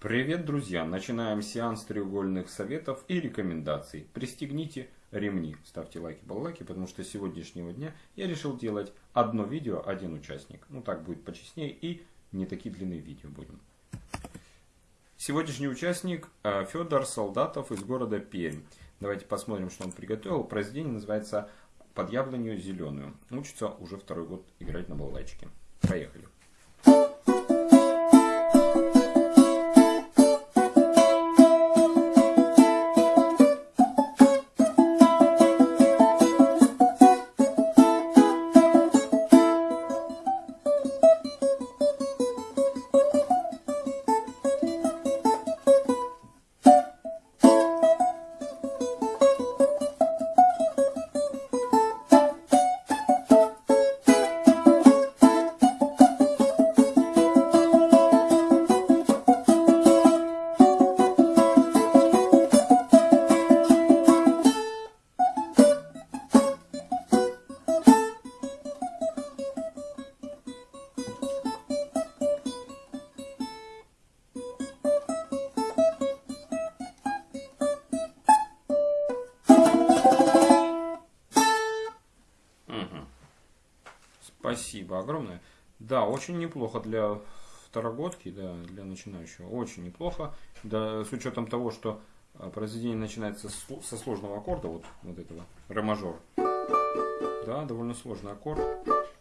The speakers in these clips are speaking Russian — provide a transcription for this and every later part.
Привет, друзья! Начинаем сеанс треугольных советов и рекомендаций. Пристегните ремни, ставьте лайки, баллайки, потому что с сегодняшнего дня я решил делать одно видео, один участник. Ну так будет почестнее и не такие длинные видео будем. Сегодняшний участник э, Федор Солдатов из города Пермь. Давайте посмотрим, что он приготовил. Произведение называется «Под яблонью зеленую». Учится уже второй год играть на балалайчике. Поехали. Спасибо огромное. Да, очень неплохо для второгодки, да, для начинающего. Очень неплохо. Да, с учетом того, что а, произведение начинается со сложного аккорда, вот, вот этого, ре мажор. Да, довольно сложный аккорд.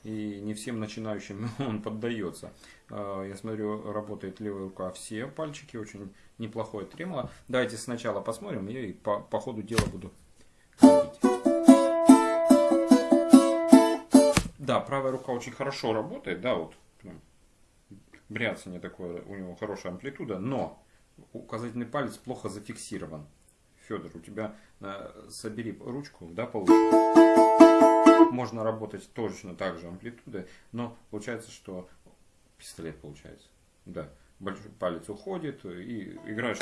И не всем начинающим он поддается. А, я смотрю, работает левая рука все пальчики, очень неплохое тремоло. Давайте сначала посмотрим, я и по, по ходу дела буду Да, правая рука очень хорошо работает, да, вот бряцание такое, у него хорошая амплитуда, но указательный палец плохо зафиксирован. Федор, у тебя э, собери ручку, да, получше. Можно работать точно так же амплитудой, но получается, что пистолет получается. Да, большой палец уходит и играешь.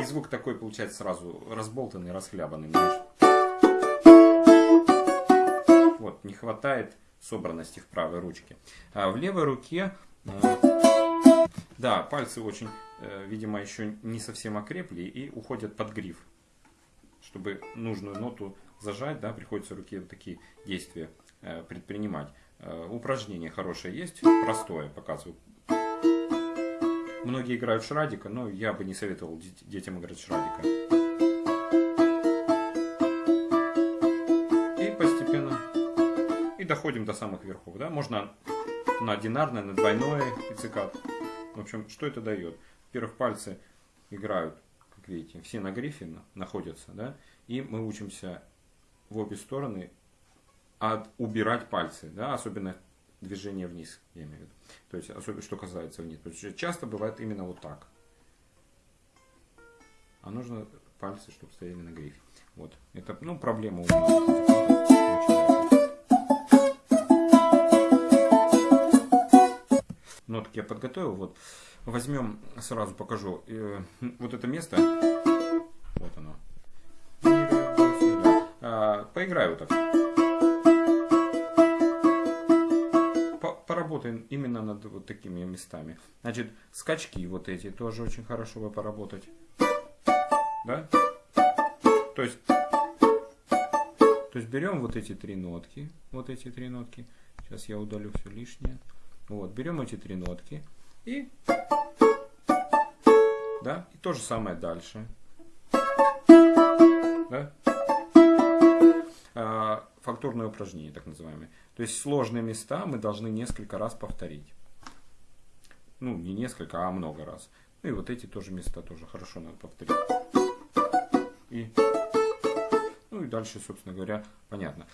И звук такой получается сразу разболтанный, расхлябанный. Понимаешь? Вот, не хватает собранности в правой ручке. А в левой руке, э, да, пальцы очень, э, видимо, еще не совсем окрепли и уходят под гриф. Чтобы нужную ноту зажать, да, приходится руке вот такие действия э, предпринимать. Упражнение хорошее есть, простое, показываю. Многие играют шрадика, но я бы не советовал детям играть шрадика. Доходим до самых верхов. Да? Можно на одинарное, на двойное пиццикат. В общем, что это дает? Во-первых, пальцы играют, как видите, все на грифе находятся. Да? И мы учимся в обе стороны от, убирать пальцы. Да? Особенно движение вниз, я имею в виду. То есть, особенно что касается вниз. Потому что часто бывает именно вот так. А нужно пальцы, чтобы стояли на грифе. Вот. Это, ну, проблема у меня. Нотки я подготовил. Вот. Возьмем, сразу покажу. Э, вот это место. Вот оно. А, поиграю так. Поработаем именно над вот такими местами. Значит, скачки вот эти тоже очень хорошо бы поработать. Да? То есть, то есть берем вот эти три нотки. Вот эти три нотки. Сейчас я удалю все лишнее. Вот, берем эти три нотки и, да, и то же самое дальше. Да? А, фактурное упражнение, так называемое. То есть сложные места мы должны несколько раз повторить. Ну, не несколько, а много раз. Ну и вот эти тоже места тоже хорошо надо повторить. И, ну и дальше, собственно говоря, понятно.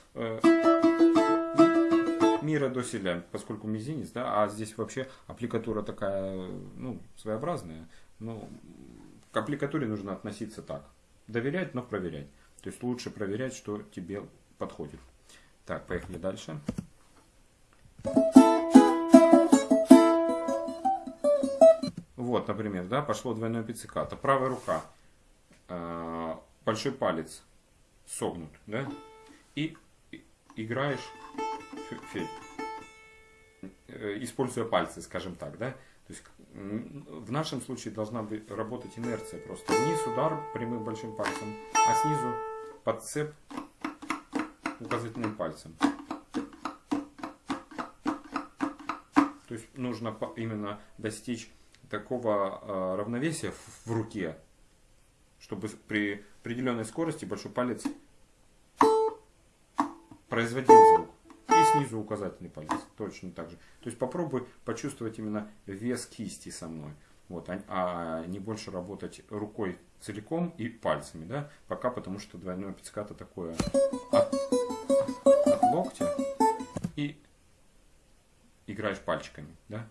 Мира до селя, поскольку мизинец, да, а здесь вообще аппликатура такая, ну, своеобразная. Ну, к аппликатуре нужно относиться так. Доверять, но проверять. То есть лучше проверять, что тебе подходит. Так, поехали дальше. Вот, например, да, пошло двойное пиццикато. Правая рука, э, большой палец согнут, да, и играешь фель, э, используя пальцы, скажем так, да, То есть в нашем случае должна быть, работать инерция просто. Вниз удар прямым большим пальцем, а снизу подцеп указательным пальцем. То есть нужно именно достичь такого а, равновесия в руке, чтобы при определенной скорости большой палец производил звук. И снизу указательный палец. Точно так же. То есть попробуй почувствовать именно вес кисти со мной. Вот, а, а не больше работать рукой целиком и пальцами, да, пока потому что двойное пиццикато такое от, от локтя и играешь пальчиками, да.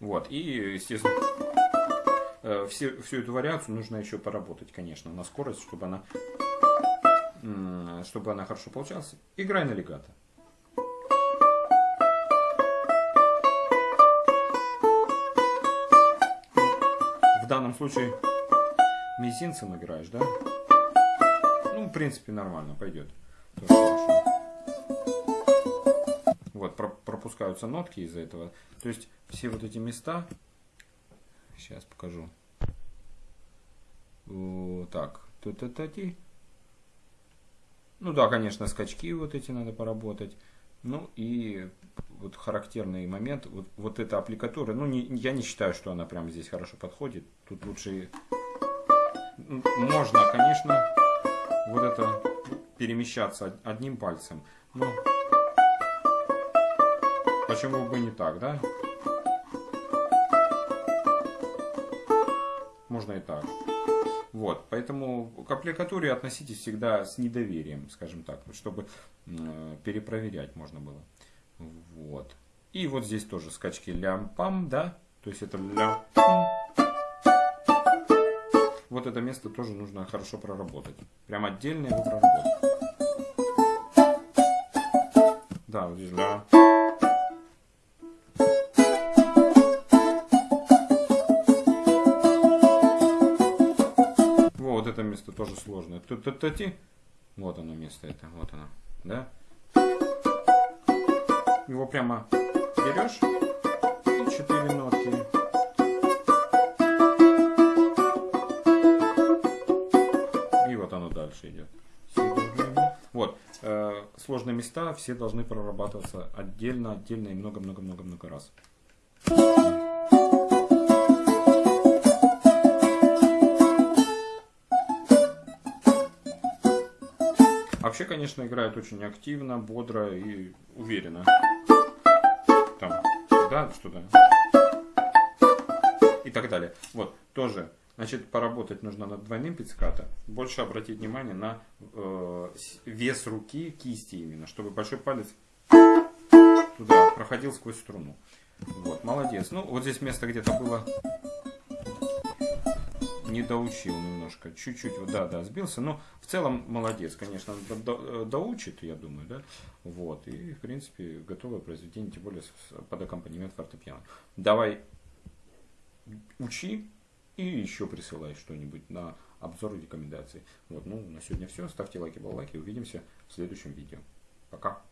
Вот, и, естественно, э, все, всю эту вариацию нужно еще поработать, конечно, на скорость, чтобы она, чтобы она хорошо получалась. Играй на легато. В данном случае мизинцем играешь, да? Ну, в принципе, нормально, пойдет. Вот, пропускаются нотки из-за этого. То есть, все вот эти места, сейчас покажу. Так, та-та-та-ти. Ну да, конечно, скачки вот эти надо поработать. Ну и вот характерный момент, вот, вот эта аппликатура, ну не, я не считаю, что она прямо здесь хорошо подходит. Тут лучше, можно, конечно, вот это перемещаться одним пальцем. Но почему бы не так, да? Можно и так. Вот, поэтому к аппликатуре относитесь всегда с недоверием, скажем так, чтобы перепроверять можно было. Вот. И вот здесь тоже скачки лям-пам, да, то есть это лям Вот это место тоже нужно хорошо проработать. Прям отдельно его проработать. Да, вот здесь ля. Тоже сложное. Т -т -т -ти. Вот оно место это, вот оно, да? Его прямо берешь и четыре нотки. И вот оно дальше идет. Вот, э, сложные места все должны прорабатываться отдельно, отдельно и много-много-много-много раз. Вообще, конечно, играет очень активно, бодро и уверенно. Там, да, что-то. И так далее. Вот, тоже. Значит, поработать нужно над двойным пиццикато. Больше обратить внимание на э, вес руки, кисти именно, чтобы большой палец туда проходил сквозь струну. Вот, молодец. Ну, вот здесь место где-то было не доучил немножко, чуть-чуть, да, да, сбился, но в целом молодец, конечно, до, доучит, я думаю, да, вот, и, в принципе, готовое произведение, тем более под аккомпанемент фортепиано. Давай учи и еще присылай что-нибудь на обзор рекомендации. Вот, ну, на сегодня все, ставьте лайки, баллайки, увидимся в следующем видео. Пока.